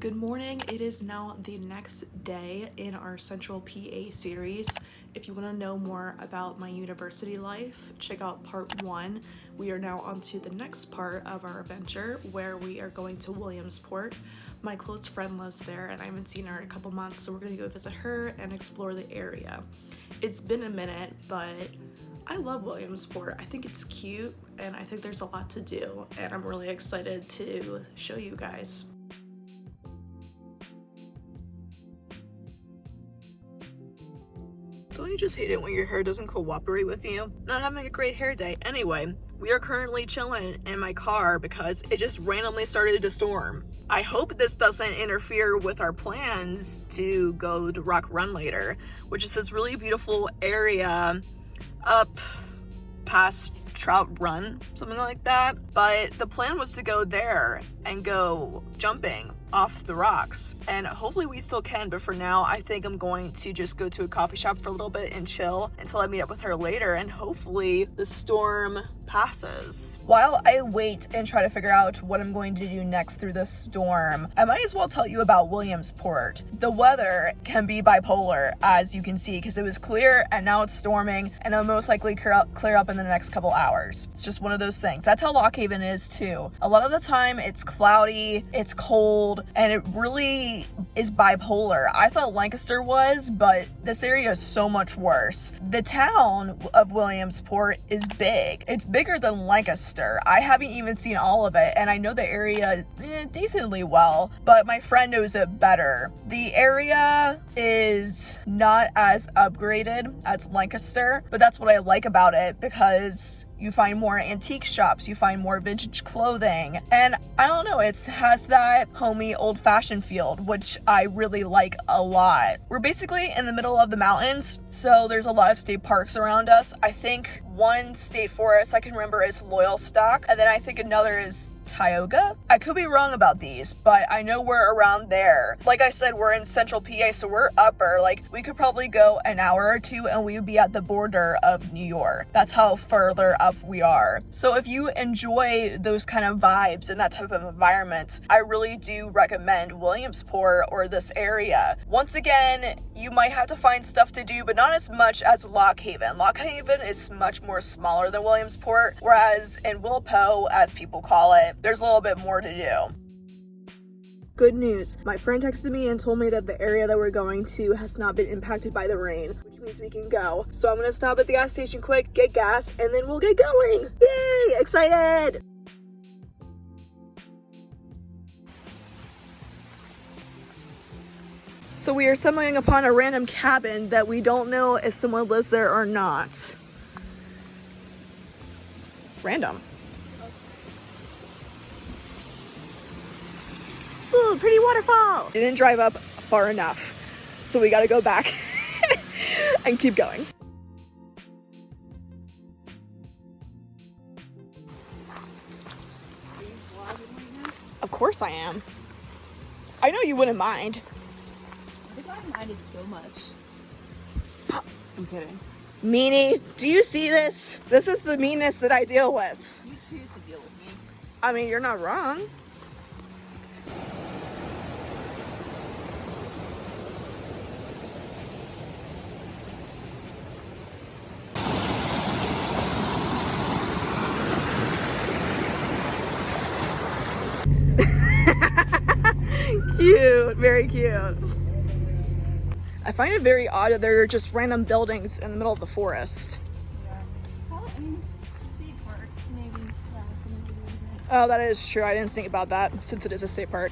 Good morning. It is now the next day in our Central PA series. If you want to know more about my university life, check out part one. We are now on to the next part of our adventure where we are going to Williamsport. My close friend lives there and I haven't seen her in a couple months, so we're going to go visit her and explore the area. It's been a minute, but I love Williamsport. I think it's cute and I think there's a lot to do and I'm really excited to show you guys. You just hate it when your hair doesn't cooperate with you? Not having a great hair day. Anyway, we are currently chilling in my car because it just randomly started to storm. I hope this doesn't interfere with our plans to go to Rock Run later, which is this really beautiful area up past Trout Run, something like that. But the plan was to go there and go jumping off the rocks and hopefully we still can but for now I think I'm going to just go to a coffee shop for a little bit and chill until I meet up with her later and hopefully the storm passes. While I wait and try to figure out what I'm going to do next through this storm, I might as well tell you about Williamsport. The weather can be bipolar as you can see because it was clear and now it's storming and it'll most likely clear up, clear up in the next couple hours. It's just one of those things. That's how Lock Haven is too. A lot of the time it's cloudy, it's cold, and it really is bipolar. I thought Lancaster was, but this area is so much worse. The town of Williamsport is big. It's bigger than Lancaster. I haven't even seen all of it, and I know the area eh, decently well, but my friend knows it better. The area is not as upgraded as Lancaster, but that's what I like about it because you find more antique shops, you find more vintage clothing, and I don't know, it has that homey old-fashioned feel, which I really like a lot. We're basically in the middle of the mountains, so there's a lot of state parks around us. I think one state forest I can remember is Loyalstock, and then I think another is Tioga? I could be wrong about these, but I know we're around there. Like I said, we're in central PA, so we're upper. Like, we could probably go an hour or two and we would be at the border of New York. That's how further up we are. So if you enjoy those kind of vibes and that type of environment, I really do recommend Williamsport or this area. Once again, you might have to find stuff to do, but not as much as Lock Haven. Lock Haven is much more smaller than Williamsport, whereas in Wilpo, as people call it, there's a little bit more to do. Good news. My friend texted me and told me that the area that we're going to has not been impacted by the rain, which means we can go. So I'm gonna stop at the gas station quick, get gas, and then we'll get going. Yay! Excited! So we are stumbling upon a random cabin that we don't know if someone lives there or not. Random. Ooh, pretty waterfall. Didn't drive up far enough. So we gotta go back and keep going. Of course I am. I know you wouldn't mind. I think I minded so much. I'm kidding. Meanie, do you see this? This is the meanness that I deal with. You choose to deal with me. I mean, you're not wrong. cute, very cute. I find it very odd that there are just random buildings in the middle of the forest. Oh, that is true. I didn't think about that since it is a state park.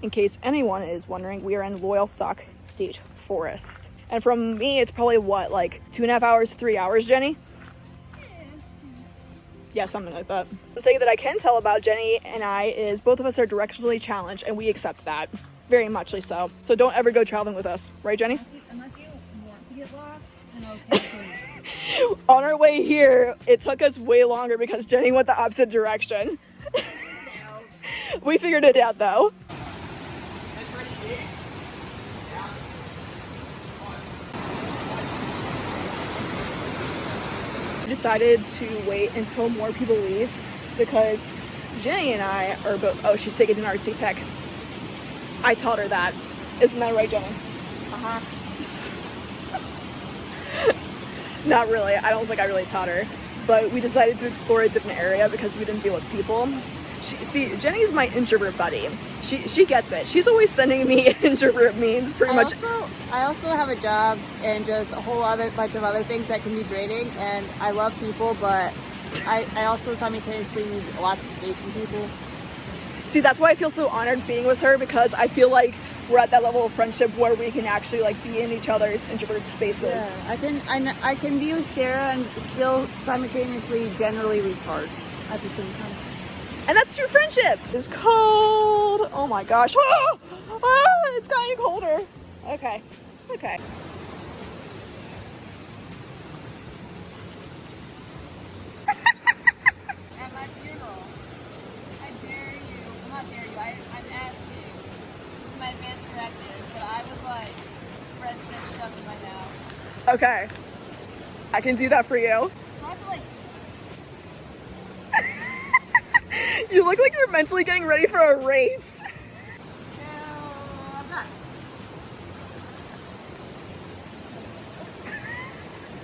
In case anyone is wondering, we are in Loyalstock State Forest. And from me, it's probably what, like two and a half hours, three hours, Jenny? Yeah, something like that. The thing that I can tell about Jenny and I is both of us are directionally challenged and we accept that. Very muchly so. So don't ever go traveling with us. Right, Jenny? Unless you want to get lost. On our way here, it took us way longer because Jenny went the opposite direction. we figured it out though. decided to wait until more people leave because Jenny and I are both, oh, she's taking an artsy pic. I taught her that. Isn't that right, Jenny? Uh-huh. Not really. I don't think I really taught her. But we decided to explore a different area because we didn't deal with people. She, see, Jenny's my introvert buddy. She she gets it. She's always sending me introvert memes pretty I much. also I also have a job and just a whole other bunch of other things that can be draining and I love people but I, I also simultaneously need lots of space from people. See, that's why I feel so honored being with her because I feel like we're at that level of friendship where we can actually like be in each other's introverted spaces. Yeah, I can I, I can be with Sarah and still simultaneously generally recharge at the same time. And that's true friendship. It's cold. Oh my gosh. Ah! Ah, it's getting colder. Okay. Okay. At my funeral, I dare you, I'm not dare you, I, I'm asking. This is my advance directive, but I would like Fred Smith stuff in my mouth. Okay. I can do that for you. So I have to like, You look like you're mentally getting ready for a race. no, I'm not.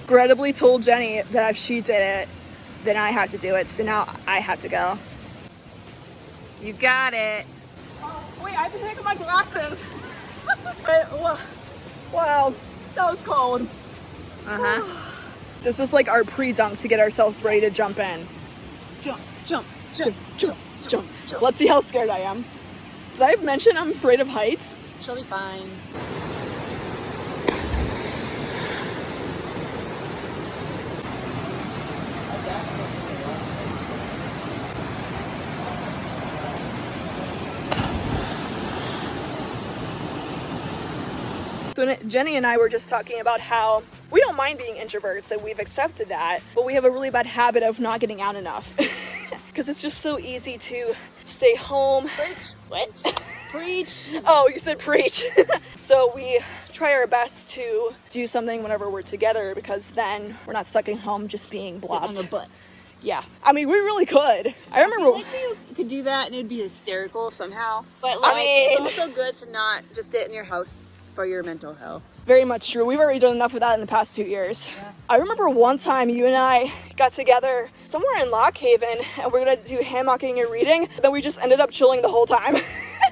Regrettably told Jenny that if she did it, then I have to do it. So now I have to go. You got it. Oh, wait, I have to take off my glasses. Wa- wow, that was cold. Uh-huh. This was like our pre-dunk to get ourselves ready to jump in. Jump, jump, Jump, jump, jump, jump. Let's see how scared I am. Did I mention I'm afraid of heights? She'll be fine. So Jenny and I were just talking about how we don't mind being introverts and we've accepted that, but we have a really bad habit of not getting out enough. Because it's just so easy to stay home. Preach. What? Preach. oh, you said preach. so we try our best to do something whenever we're together because then we're not stuck at home just being blobs. on the butt. Yeah. I mean, we really could. I I remember. feel like you could do that and it'd be hysterical somehow. But I like, mean- it's also good to not just sit in your house for your mental health. Very much true. We've already done enough of that in the past two years. I remember one time you and I got together somewhere in Lock Haven and we are gonna do hammocking and reading. Then we just ended up chilling the whole time.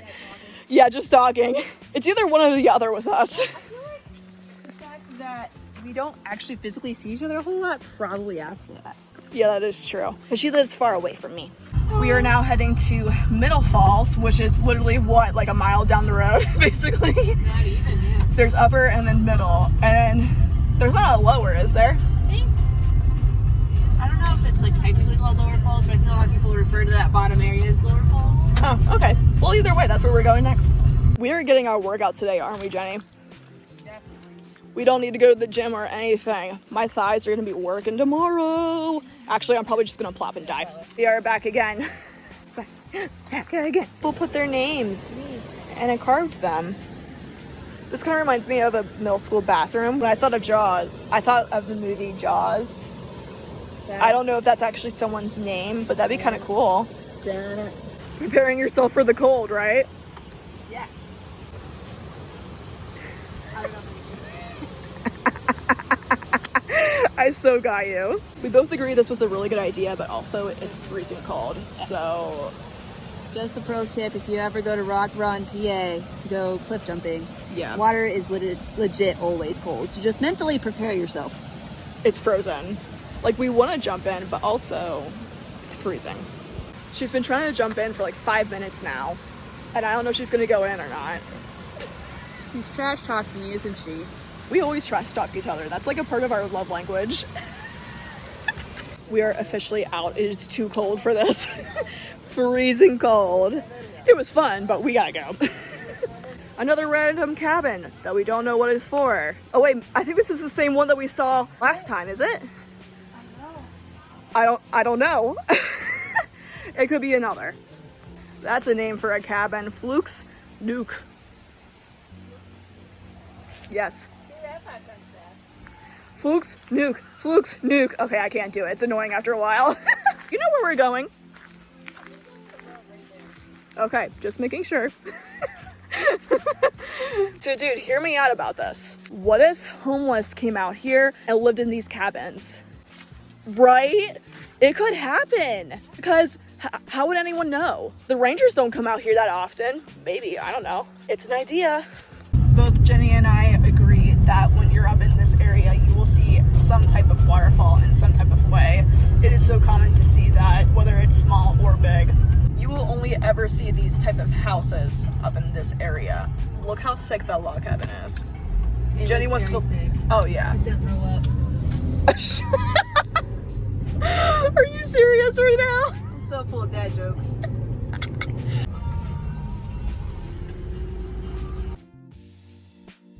yeah, just talking. It's either one or the other with us. I feel like the fact that we don't actually physically see each other a whole lot probably adds to that. Yeah, that is true. But she lives far away from me. We are now heading to Middle Falls, which is literally what, like a mile down the road, basically. Not even, yeah. There's upper and then middle, and there's not a lower, is there? I don't know if it's like technically called Lower Falls, but I know a lot of people refer to that bottom area as Lower Falls. Oh, okay. Well, either way, that's where we're going next. We are getting our workout today, aren't we, Jenny? We don't need to go to the gym or anything. My thighs are gonna be working tomorrow. Actually, I'm probably just gonna plop and die. We are back again. back, again. People put their names and I carved them. This kind of reminds me of a middle school bathroom. When I thought of Jaws, I thought of the movie Jaws. I don't know if that's actually someone's name, but that'd be kind of cool. Preparing yourself for the cold, right? Yeah. I don't know. I so got you. We both agree this was a really good idea, but also it's freezing cold. So, Just a pro tip: if you ever go to Rock Run, PA, to go cliff jumping, yeah, water is legit, legit always cold. So just mentally prepare yourself. it's frozen. Like, we want to jump in, but also it's freezing. She's been trying to jump in for like five minutes now, and I don't know if she's gonna go in or not. She's trash talking me, isn't she? We always trash talk each other. That's like a part of our love language. we are officially out. It is too cold for this. Freezing cold. It was fun, but we gotta go. Another random cabin that we don't know what it's for. Oh wait, I think this is the same one that we saw last time, is it? I don't I don't know. it could be another. That's a name for a cabin. Flukes Nuke. Yes. Flukes, nuke, flukes, nuke. Okay, I can't do it. It's annoying after a while. you know where we're going. Okay, just making sure. so, dude, hear me out about this. What if homeless came out here and lived in these cabins? Right? It could happen. Because how would anyone know? The Rangers don't come out here that often. Maybe, I don't know. It's an idea. Both Jenny and I agree that when you're up in this area, you will see some type of waterfall in some type of way. It is so common to see that, whether it's small or big. You will only ever see these type of houses up in this area. Look how sick that log cabin is. Jenny wants to. Oh yeah. He's gonna throw up. Are you serious right now? So full of dad jokes.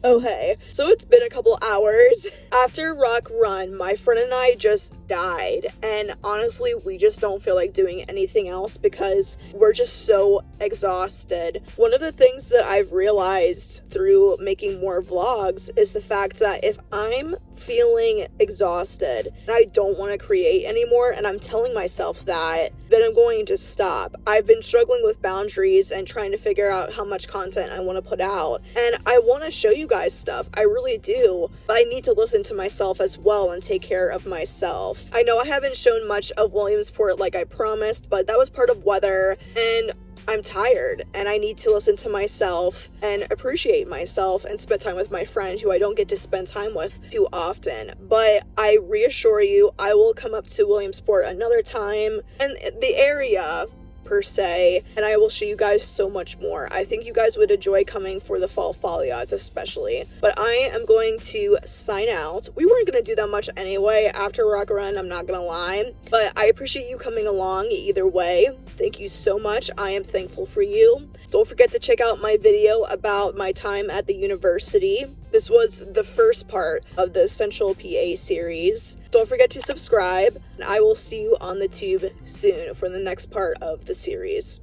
Oh hey, so it's been a couple hours. After Rock Run, my friend and I just died, and honestly, we just don't feel like doing anything else because we're just so exhausted. One of the things that I've realized through making more vlogs is the fact that if I'm feeling exhausted and I don't want to create anymore, and I'm telling myself that, then I'm going to stop. I've been struggling with boundaries and trying to figure out how much content I want to put out, and I want to show you guys stuff. I really do, but I need to listen to myself as well and take care of myself. I know I haven't shown much of Williamsport like I promised, but that was part of weather, and I'm tired and I need to listen to myself and appreciate myself and spend time with my friend who I don't get to spend time with too often. But I reassure you, I will come up to Williamsport another time and the area per se, and I will show you guys so much more. I think you guys would enjoy coming for the fall foliage, especially. But I am going to sign out. We weren't going to do that much anyway after Rock Run, I'm not going to lie. But I appreciate you coming along either way. Thank you so much. I am thankful for you. Don't forget to check out my video about my time at the university. This was the first part of the Central PA series. Don't forget to subscribe, and I will see you on the tube soon for the next part of the series.